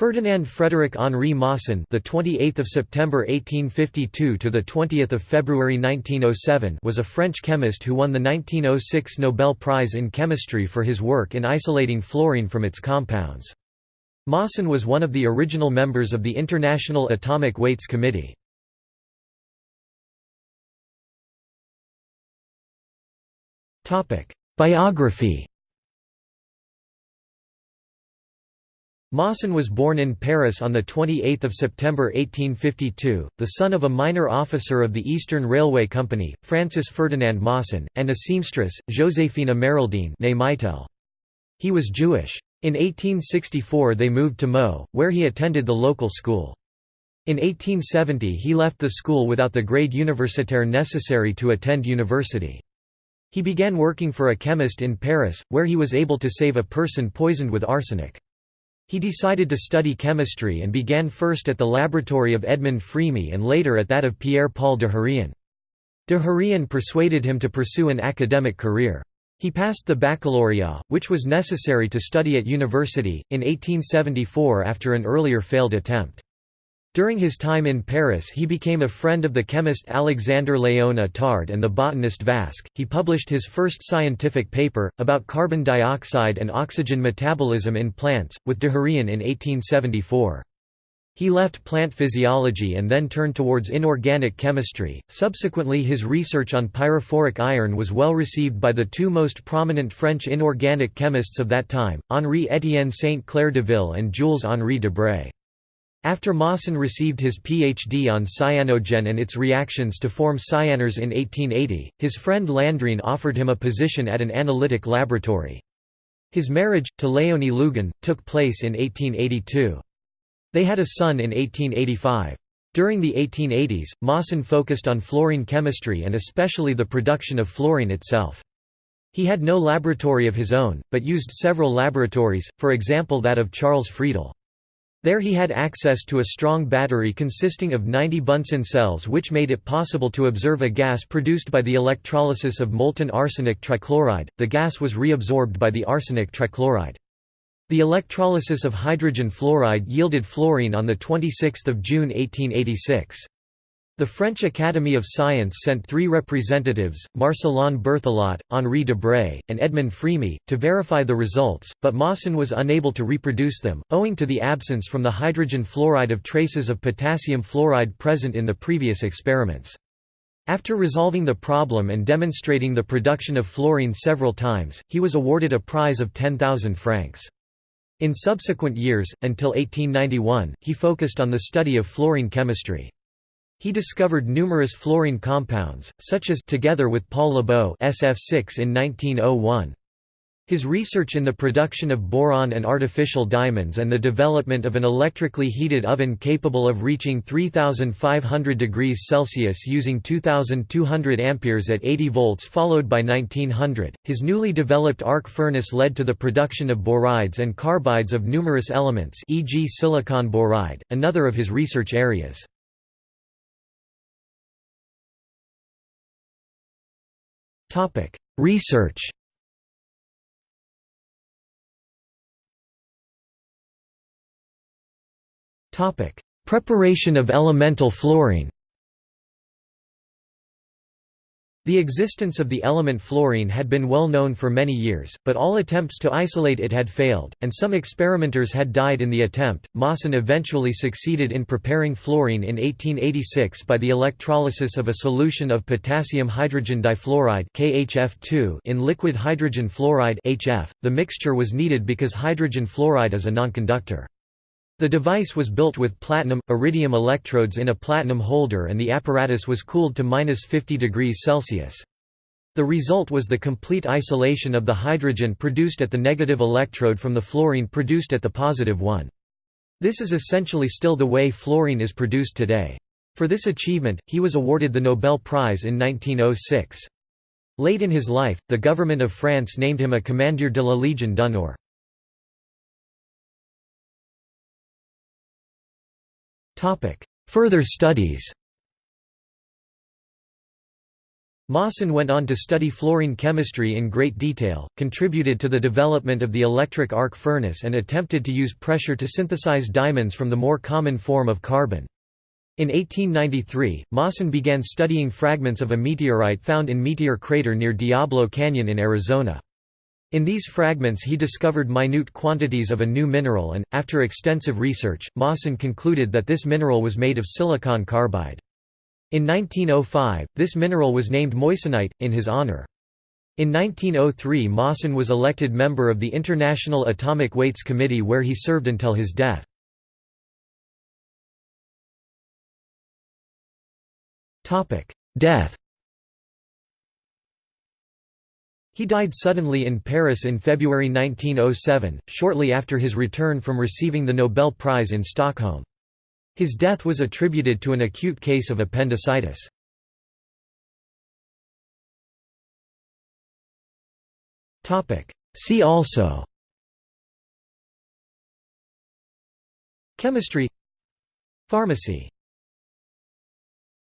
Ferdinand Frederick Henri Moissan, the 28th of September 1852 to the 20th of February 1907, was a French chemist who won the 1906 Nobel Prize in Chemistry for his work in isolating fluorine from its compounds. Moissan was one of the original members of the International Atomic Weights Committee. Topic: Biography Moissan was born in Paris on 28 September 1852, the son of a minor officer of the Eastern Railway Company, Francis Ferdinand Moissan, and a seamstress, Joséphine Ameraldine He was Jewish. In 1864 they moved to Meaux, where he attended the local school. In 1870 he left the school without the grade universitaire necessary to attend university. He began working for a chemist in Paris, where he was able to save a person poisoned with arsenic. He decided to study chemistry and began first at the laboratory of Edmond Frémy and later at that of Pierre-Paul Dehérain. De persuaded him to pursue an academic career. He passed the baccalaureate, which was necessary to study at university, in 1874 after an earlier failed attempt. During his time in Paris he became a friend of the chemist Alexandre Léon Étard and the botanist Vesque. He published his first scientific paper, about carbon dioxide and oxygen metabolism in plants, with Dehérain in 1874. He left plant physiology and then turned towards inorganic chemistry. Subsequently, his research on pyrophoric iron was well received by the two most prominent French inorganic chemists of that time, Henri Étienne Saint Clair Deville and Jules Henri Debray. After Moissan received his PhD on cyanogen and its reactions to form cyaners in 1880, his friend Landrine offered him a position at an analytic laboratory. His marriage, to Léonie Lugan, took place in 1882. They had a son in 1885. During the 1880s, Moissan focused on fluorine chemistry and especially the production of fluorine itself. He had no laboratory of his own, but used several laboratories, for example that of Charles Friedel. There he had access to a strong battery consisting of 90 Bunsen cells which made it possible to observe a gas produced by the electrolysis of molten arsenic trichloride. The gas was reabsorbed by the arsenic trichloride. The electrolysis of hydrogen fluoride yielded fluorine on 26 June 1886. The French Academy of Science sent three representatives, Marcellin Berthelot, Henri Debray, and Edmond Frémy, to verify the results, but Moissan was unable to reproduce them, owing to the absence from the hydrogen fluoride of traces of potassium fluoride present in the previous experiments. After resolving the problem and demonstrating the production of fluorine several times, he was awarded a prize of 10,000 francs. In subsequent years, until 1891, he focused on the study of fluorine chemistry. He discovered numerous fluorine compounds, such as together with Paul Lebeau SF6 in 1901. His research in the production of boron and artificial diamonds and the development of an electrically heated oven capable of reaching 3500 degrees Celsius using 2200 amperes at 80 volts followed by 1900. His newly developed arc furnace led to the production of borides and carbides of numerous elements, e.g. silicon boride, another of his research areas. Topic: Research. Topic: Preparation of elemental fluorine. The existence of the element fluorine had been well known for many years, but all attempts to isolate it had failed, and some experimenters had died in the attempt. Moissan eventually succeeded in preparing fluorine in 1886 by the electrolysis of a solution of potassium hydrogen difluoride (KHF2) in liquid hydrogen fluoride (HF). The mixture was needed because hydrogen fluoride is a nonconductor. The device was built with platinum, iridium electrodes in a platinum holder and the apparatus was cooled to minus 50 degrees Celsius. The result was the complete isolation of the hydrogen produced at the negative electrode from the fluorine produced at the positive one. This is essentially still the way fluorine is produced today. For this achievement, he was awarded the Nobel Prize in 1906. Late in his life, the government of France named him a Commandeur de la Légion d'honneur. Further studies Moissan went on to study fluorine chemistry in great detail, contributed to the development of the electric arc furnace and attempted to use pressure to synthesize diamonds from the more common form of carbon. In 1893, Moissan began studying fragments of a meteorite found in Meteor Crater near Diablo Canyon in Arizona. In these fragments he discovered minute quantities of a new mineral and, after extensive research, Moissan concluded that this mineral was made of silicon carbide. In 1905, this mineral was named moissanite, in his honor. In 1903 Moissan was elected member of the International Atomic Weights Committee where he served until his death. Death He died suddenly in Paris in February 1907, shortly after his return from receiving the Nobel Prize in Stockholm. His death was attributed to an acute case of appendicitis. See also Chemistry Pharmacy